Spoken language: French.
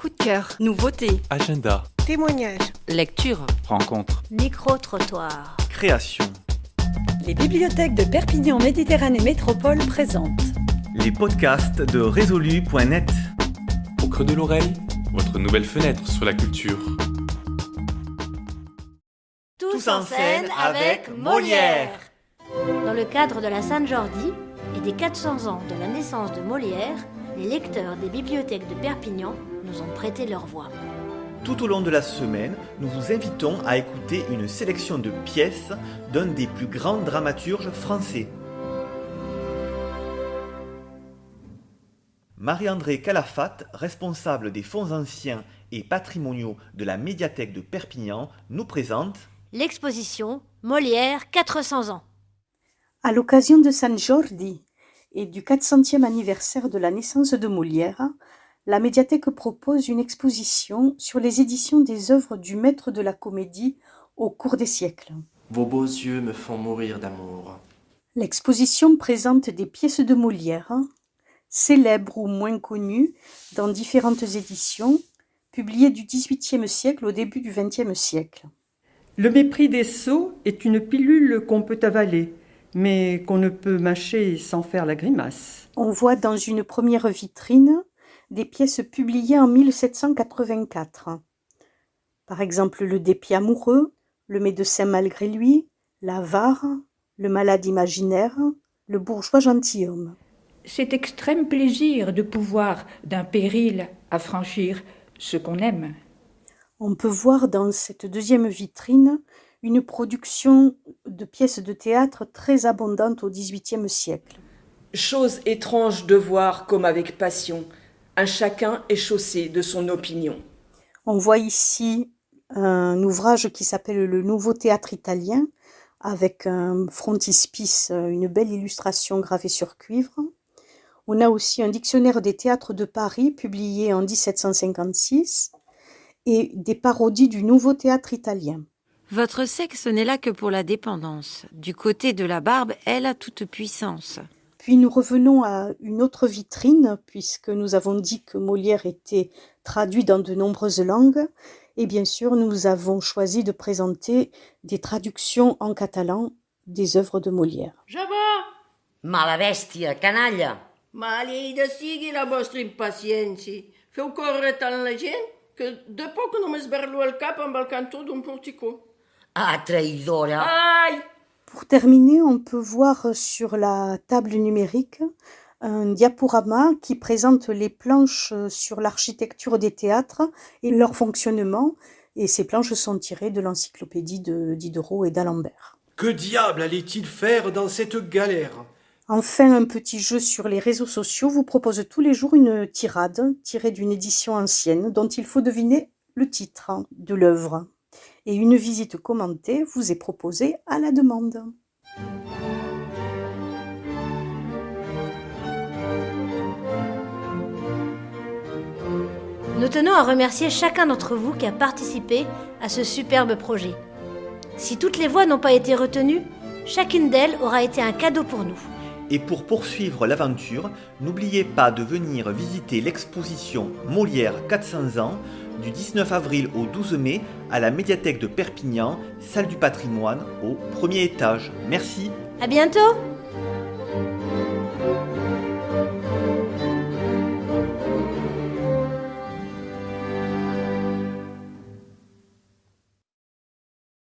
Coup de cœur, nouveauté, Agenda, Témoignages. lecture. rencontre, Micro-trottoir. création. Les bibliothèques de Perpignan Méditerranée Métropole présentent Les podcasts de résolu.net. Au creux de l'oreille, votre nouvelle fenêtre sur la culture. Tous, en scène avec Molière. Dans le cadre de la Sainte-Jordi et des 400 ans de la naissance de Molière, les lecteurs des bibliothèques de Perpignan nous ont prêté leur voix. Tout au long de la semaine, nous vous invitons à écouter une sélection de pièces d'un des plus grands dramaturges français. Marie-André Calafat, responsable des fonds anciens et patrimoniaux de la médiathèque de Perpignan, nous présente L'exposition Molière 400 ans. À l'occasion de San Jordi et du 400e anniversaire de la naissance de Molière, la médiathèque propose une exposition sur les éditions des œuvres du maître de la comédie au cours des siècles. Vos beaux yeux me font mourir d'amour. L'exposition présente des pièces de Molière, célèbres ou moins connues, dans différentes éditions, publiées du XVIIIe siècle au début du XXe siècle. Le mépris des sots est une pilule qu'on peut avaler, mais qu'on ne peut mâcher sans faire la grimace. On voit dans une première vitrine des pièces publiées en 1784. Par exemple, le dépit amoureux, le médecin malgré lui, l'avare, le malade imaginaire, le bourgeois gentilhomme. cet extrême plaisir de pouvoir d'un péril affranchir ce qu'on aime. On peut voir dans cette deuxième vitrine une production de pièces de théâtre très abondante au XVIIIe siècle. Chose étrange de voir comme avec passion, un chacun est chaussé de son opinion. On voit ici un ouvrage qui s'appelle Le Nouveau Théâtre Italien, avec un frontispice, une belle illustration gravée sur cuivre. On a aussi un dictionnaire des théâtres de Paris, publié en 1756, et des parodies du Nouveau Théâtre Italien. Votre sexe n'est là que pour la dépendance. Du côté de la barbe, elle a toute puissance. Puis nous revenons à une autre vitrine, puisque nous avons dit que Molière était traduit dans de nombreuses langues. Et bien sûr, nous avons choisi de présenter des traductions en catalan des œuvres de Molière. Ja va! Mala bèstia, canalla! Maleïda sigui la vostra impaciència. Feu córrer tant la gent que de poc només ver-lo al cap amb el cantó d'un porticó. Ah, traïdora! Ai! Pour terminer, on peut voir sur la table numérique un diaporama qui présente les planches sur l'architecture des théâtres et leur fonctionnement. Et ces planches sont tirées de l'encyclopédie de Diderot et d'Alembert. Que diable allait-il faire dans cette galère? Enfin, un petit jeu sur les réseaux sociaux vous propose tous les jours une tirade tirée d'une édition ancienne dont il faut deviner le titre de l'œuvre. Et une visite commentée vous est proposée à la demande. Nous tenons à remercier chacun d'entre vous qui a participé à ce superbe projet. Si toutes les voix n'ont pas été retenues, chacune d'elles aura été un cadeau pour nous. Et pour poursuivre l'aventure, n'oubliez pas de venir visiter l'exposition Molière 400 ans du 19 avril au 12 mai à la médiathèque de Perpignan, salle du patrimoine, au premier étage. Merci. À bientôt!